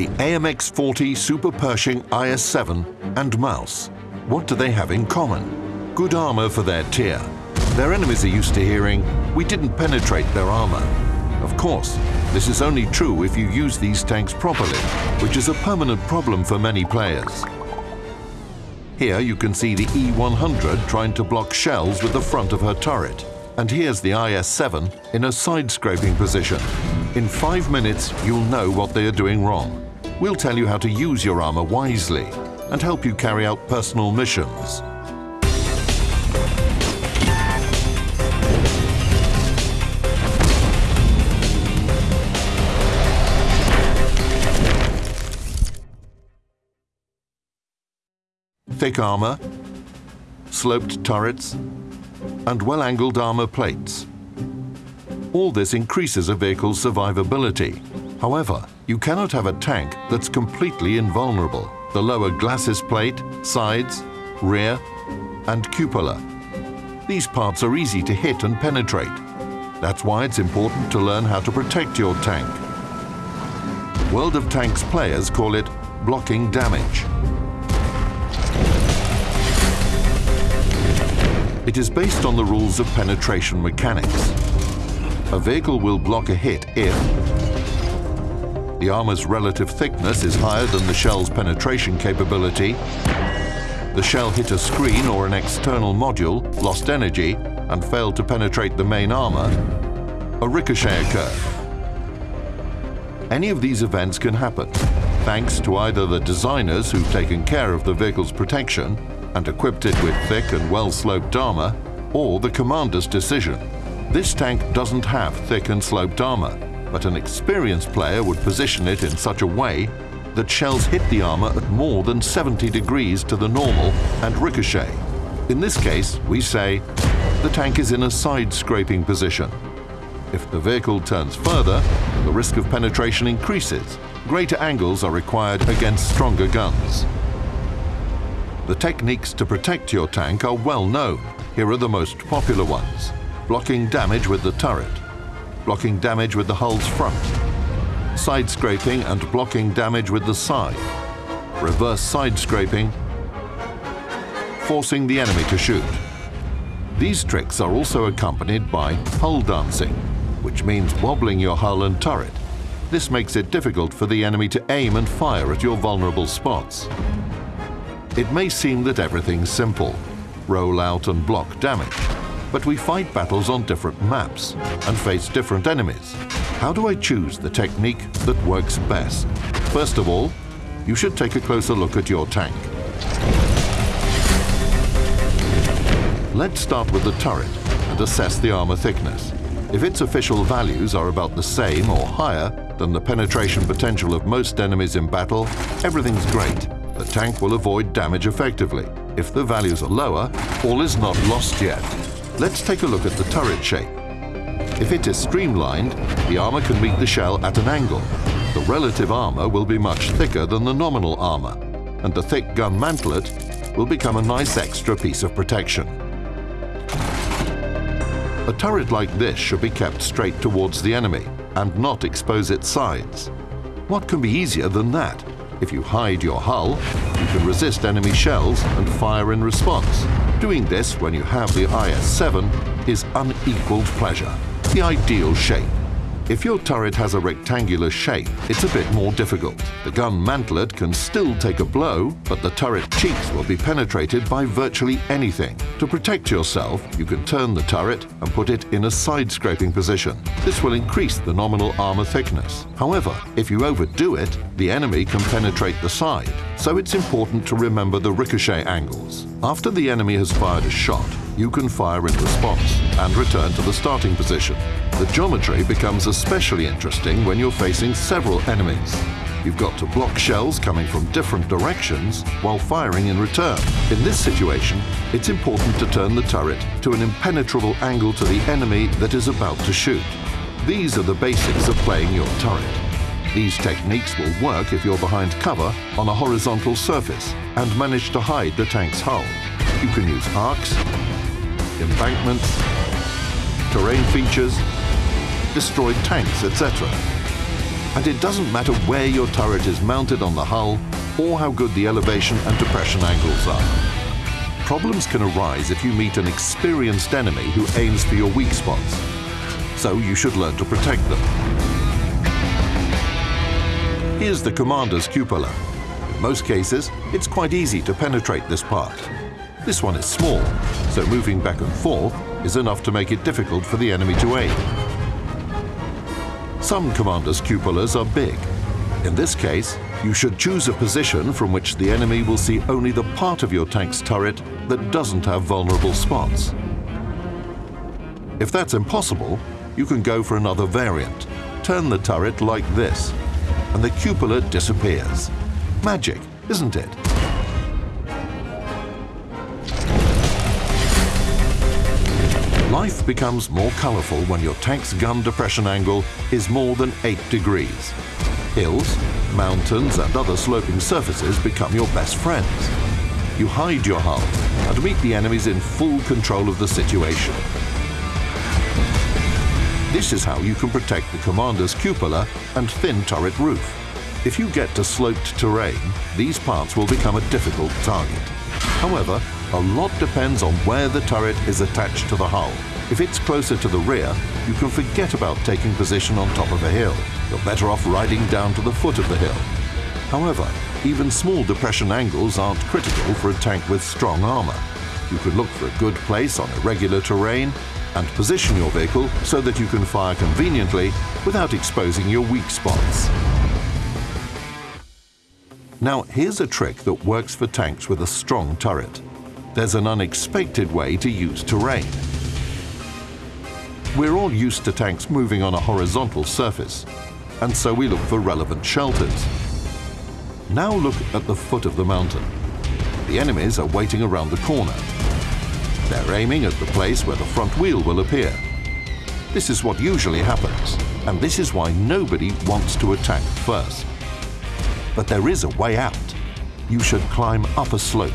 the AMX-40 Super Pershing IS-7 and Maus. What do they have in common? Good armor for their tier. Their enemies are used to hearing, we didn't penetrate their armor. Of course, this is only true if you use these tanks properly, which is a permanent problem for many players. Here you can see the E-100 trying to block shells with the front of her turret. And here's the IS-7 in a side-scraping position. In five minutes, you'll know what they are doing wrong. We'll tell you how to use your armor wisely and help you carry out personal missions. thick armor, sloped turrets, and well-angled armor plates. All this increases a vehicle's survivability. However, you cannot have a tank that's completely invulnerable. The lower glacis plate, sides, rear, and cupola. These parts are easy to hit and penetrate. That's why it's important to learn how to protect your tank. World of Tanks players call it blocking damage. It is based on the rules of penetration mechanics. A vehicle will block a hit if the armor's relative thickness is higher than the shell's penetration capability, the shell hit a screen or an external module, lost energy, and failed to penetrate the main armor, a ricochet occurred. Any of these events can happen, thanks to either the designers who've taken care of the vehicle's protection and equipped it with thick and well-sloped armor, or the commander's decision. This tank doesn't have thick and sloped armor, but an experienced player would position it in such a way that shells hit the armor at more than 70 degrees to the normal and ricochet. In this case, we say the tank is in a side-scraping position. If the vehicle turns further, the risk of penetration increases. Greater angles are required against stronger guns. The techniques to protect your tank are well known. Here are the most popular ones. Blocking damage with the turret. Blocking damage with the hull's front. Side scraping and blocking damage with the side. Reverse side scraping. Forcing the enemy to shoot. These tricks are also accompanied by hull dancing, which means wobbling your hull and turret. This makes it difficult for the enemy to aim and fire at your vulnerable spots. It may seem that everything's simple, roll out and block damage, but we fight battles on different maps and face different enemies. How do I choose the technique that works best? First of all, you should take a closer look at your tank. Let's start with the turret and assess the armor thickness. If its official values are about the same or higher than the penetration potential of most enemies in battle, everything's great the tank will avoid damage effectively. If the values are lower, all is not lost yet. Let's take a look at the turret shape. If it is streamlined, the armor can meet the shell at an angle. The relative armor will be much thicker than the nominal armor, and the thick gun mantlet will become a nice extra piece of protection. A turret like this should be kept straight towards the enemy and not expose its sides. What can be easier than that? If you hide your hull, you can resist enemy shells and fire in response. Doing this when you have the IS-7 is unequaled pleasure, the ideal shape. If your turret has a rectangular shape, it's a bit more difficult. The gun mantlet can still take a blow, but the turret cheeks will be penetrated by virtually anything. To protect yourself, you can turn the turret and put it in a side-scraping position. This will increase the nominal armor thickness. However, if you overdo it, the enemy can penetrate the side, so it's important to remember the ricochet angles. After the enemy has fired a shot, you can fire in response and return to the starting position. The geometry becomes especially interesting when you're facing several enemies. You've got to block shells coming from different directions while firing in return. In this situation, it's important to turn the turret to an impenetrable angle to the enemy that is about to shoot. These are the basics of playing your turret. These techniques will work if you're behind cover on a horizontal surface and manage to hide the tank's hull. You can use arcs, embankments, terrain features, destroyed tanks, etc. And it doesn't matter where your turret is mounted on the hull or how good the elevation and depression angles are. Problems can arise if you meet an experienced enemy who aims for your weak spots. So you should learn to protect them. Here's the commander's cupola. In most cases, it's quite easy to penetrate this part. This one is small, so moving back and forth is enough to make it difficult for the enemy to aim. Some commander's cupolas are big. In this case, you should choose a position from which the enemy will see only the part of your tank's turret that doesn't have vulnerable spots. If that's impossible, you can go for another variant. Turn the turret like this, and the cupola disappears. Magic, isn't it? Life becomes more colourful when your tank's gun depression angle is more than 8 degrees. Hills, mountains and other sloping surfaces become your best friends. You hide your hull and meet the enemies in full control of the situation. This is how you can protect the commander's cupola and thin turret roof. If you get to sloped terrain, these parts will become a difficult target. However, a lot depends on where the turret is attached to the hull. If it's closer to the rear, you can forget about taking position on top of a hill. You're better off riding down to the foot of the hill. However, even small depression angles aren't critical for a tank with strong armor. You can look for a good place on irregular terrain and position your vehicle so that you can fire conveniently without exposing your weak spots. Now, here's a trick that works for tanks with a strong turret there's an unexpected way to use terrain. We're all used to tanks moving on a horizontal surface, and so we look for relevant shelters. Now look at the foot of the mountain. The enemies are waiting around the corner. They're aiming at the place where the front wheel will appear. This is what usually happens, and this is why nobody wants to attack first. But there is a way out. You should climb up a slope.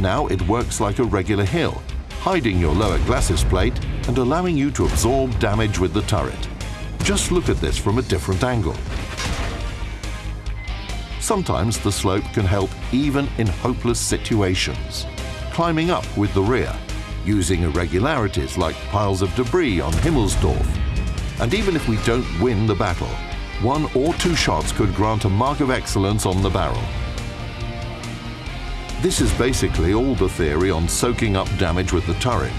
Now it works like a regular hill, hiding your lower glacis plate and allowing you to absorb damage with the turret. Just look at this from a different angle. Sometimes the slope can help even in hopeless situations. Climbing up with the rear, using irregularities like piles of debris on Himmelsdorf. And even if we don't win the battle, one or two shots could grant a mark of excellence on the barrel. This is basically all the theory on soaking up damage with the turret.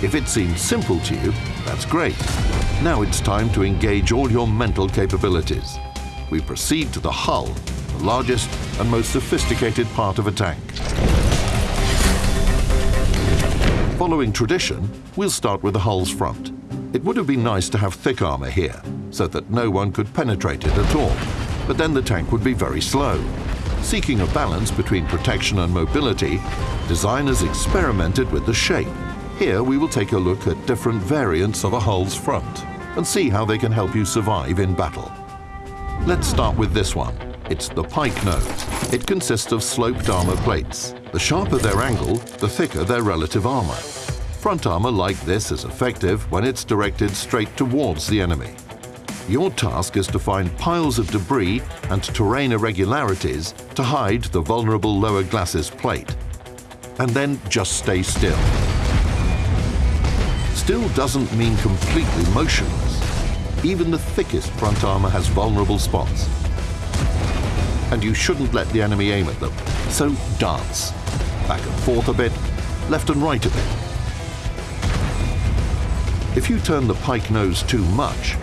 If it seems simple to you, that's great. Now it's time to engage all your mental capabilities. We proceed to the hull, the largest and most sophisticated part of a tank. Following tradition, we'll start with the hull's front. It would have been nice to have thick armor here, so that no one could penetrate it at all, but then the tank would be very slow. Seeking a balance between protection and mobility, designers experimented with the shape. Here we will take a look at different variants of a hull's front and see how they can help you survive in battle. Let's start with this one. It's the pike nose. It consists of sloped armor plates. The sharper their angle, the thicker their relative armor. Front armor like this is effective when it's directed straight towards the enemy. Your task is to find piles of debris and terrain irregularities to hide the vulnerable lower glacis plate. And then just stay still. Still doesn't mean completely motionless. Even the thickest front armor has vulnerable spots. And you shouldn't let the enemy aim at them. So dance. Back and forth a bit, left and right a bit. If you turn the pike nose too much,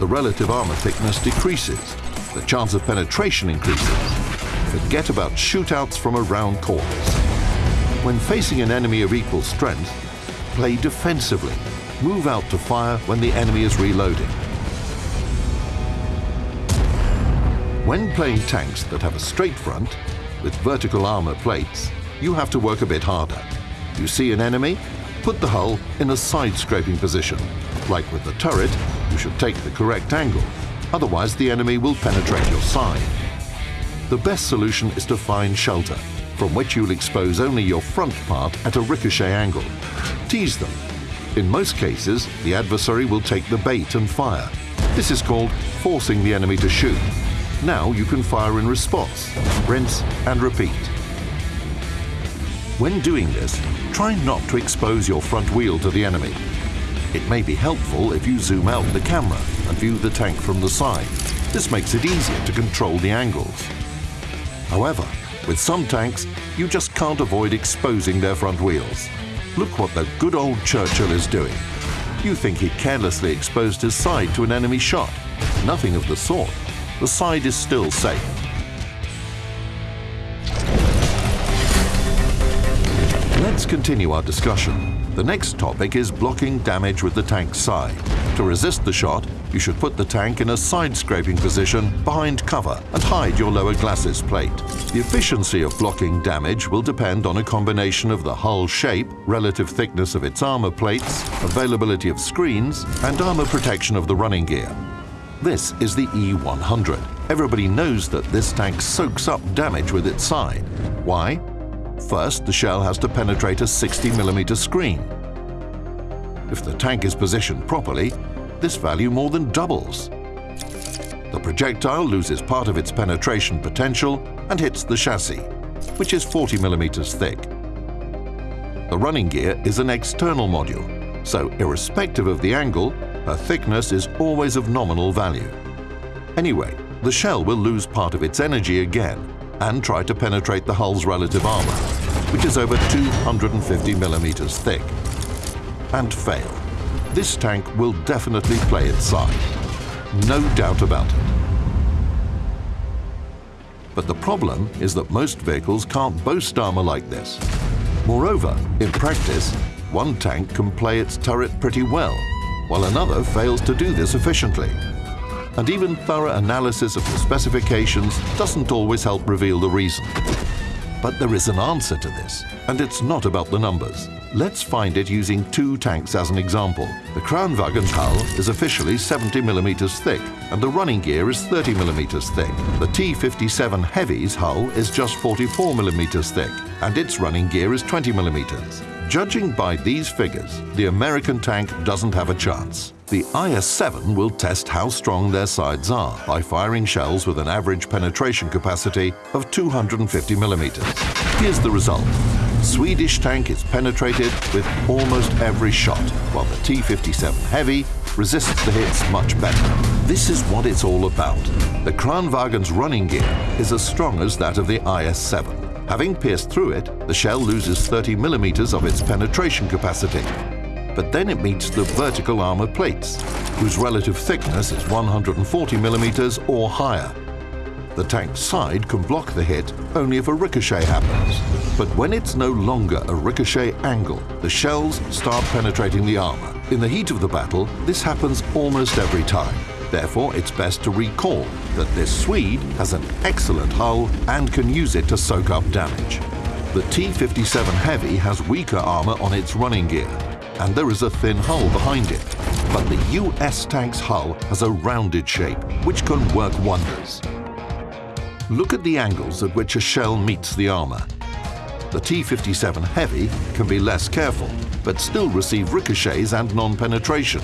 the relative armor thickness decreases. The chance of penetration increases. Forget about shootouts from around corners. When facing an enemy of equal strength, play defensively. Move out to fire when the enemy is reloading. When playing tanks that have a straight front, with vertical armor plates, you have to work a bit harder. You see an enemy? Put the hull in a side-scraping position. Like with the turret, you should take the correct angle, otherwise the enemy will penetrate your side. The best solution is to find shelter, from which you'll expose only your front part at a ricochet angle. Tease them. In most cases, the adversary will take the bait and fire. This is called forcing the enemy to shoot. Now you can fire in response, rinse and repeat. When doing this, try not to expose your front wheel to the enemy. It may be helpful if you zoom out the camera and view the tank from the side. This makes it easier to control the angles. However, with some tanks, you just can't avoid exposing their front wheels. Look what the good old Churchill is doing. You think he carelessly exposed his side to an enemy shot. Nothing of the sort. The side is still safe. Let's continue our discussion. The next topic is blocking damage with the tank's side. To resist the shot, you should put the tank in a side-scraping position behind cover and hide your lower glacis plate. The efficiency of blocking damage will depend on a combination of the hull shape, relative thickness of its armor plates, availability of screens, and armor protection of the running gear. This is the E100. Everybody knows that this tank soaks up damage with its side. Why? First, the shell has to penetrate a 60mm screen. If the tank is positioned properly, this value more than doubles. The projectile loses part of its penetration potential and hits the chassis, which is 40mm thick. The running gear is an external module, so irrespective of the angle, her thickness is always of nominal value. Anyway, the shell will lose part of its energy again and try to penetrate the hull's relative armor, which is over 250 millimeters thick, and fail. This tank will definitely play its side. No doubt about it. But the problem is that most vehicles can't boast armor like this. Moreover, in practice, one tank can play its turret pretty well, while another fails to do this efficiently and even thorough analysis of the specifications doesn't always help reveal the reason. But there is an answer to this, and it's not about the numbers. Let's find it using two tanks as an example. The Kranvagn's hull is officially 70mm thick, and the running gear is 30mm thick. The T-57 Heavy's hull is just 44mm thick, and its running gear is 20mm. Judging by these figures, the American tank doesn't have a chance. The IS-7 will test how strong their sides are by firing shells with an average penetration capacity of 250 millimeters. Here's the result. Swedish tank is penetrated with almost every shot, while the T-57 Heavy resists the hits much better. This is what it's all about. The Kranvagn's running gear is as strong as that of the IS-7. Having pierced through it, the shell loses 30 millimeters of its penetration capacity. But then it meets the vertical armor plates, whose relative thickness is 140 millimeters or higher. The tank's side can block the hit only if a ricochet happens. But when it's no longer a ricochet angle, the shells start penetrating the armor. In the heat of the battle, this happens almost every time. Therefore, it's best to recall that this Swede has an excellent hull and can use it to soak up damage. The T-57 Heavy has weaker armor on its running gear, and there is a thin hull behind it. But the US tank's hull has a rounded shape, which can work wonders. Look at the angles at which a shell meets the armor. The T-57 Heavy can be less careful, but still receive ricochets and non-penetration.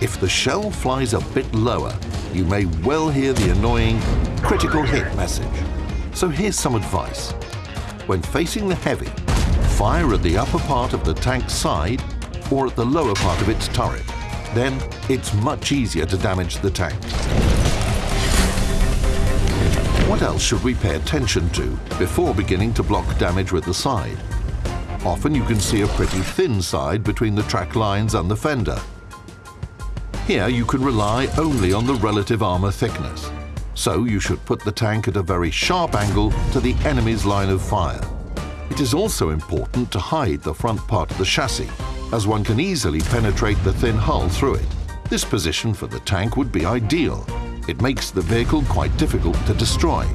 If the shell flies a bit lower, you may well hear the annoying critical hit message. So here's some advice. When facing the heavy, fire at the upper part of the tank's side or at the lower part of its turret. Then it's much easier to damage the tank. What else should we pay attention to before beginning to block damage with the side? Often you can see a pretty thin side between the track lines and the fender, here you can rely only on the relative armor thickness, so you should put the tank at a very sharp angle to the enemy's line of fire. It is also important to hide the front part of the chassis, as one can easily penetrate the thin hull through it. This position for the tank would be ideal. It makes the vehicle quite difficult to destroy.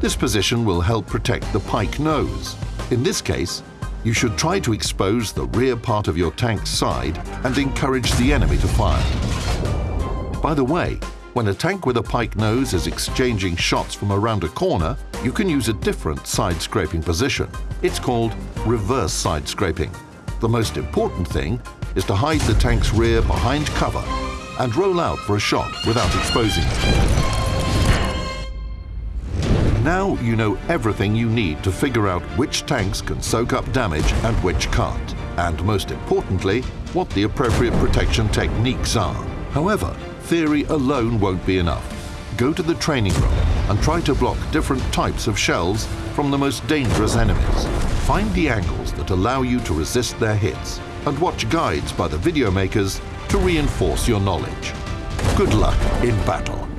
This position will help protect the pike nose. In this case, you should try to expose the rear part of your tank's side and encourage the enemy to fire. By the way, when a tank with a pike nose is exchanging shots from around a corner, you can use a different side scraping position. It's called reverse side scraping. The most important thing is to hide the tank's rear behind cover and roll out for a shot without exposing it. Now you know everything you need to figure out which tanks can soak up damage and which can't, and most importantly, what the appropriate protection techniques are. However, theory alone won't be enough. Go to the training room and try to block different types of shells from the most dangerous enemies. Find the angles that allow you to resist their hits and watch guides by the video makers to reinforce your knowledge. Good luck in battle.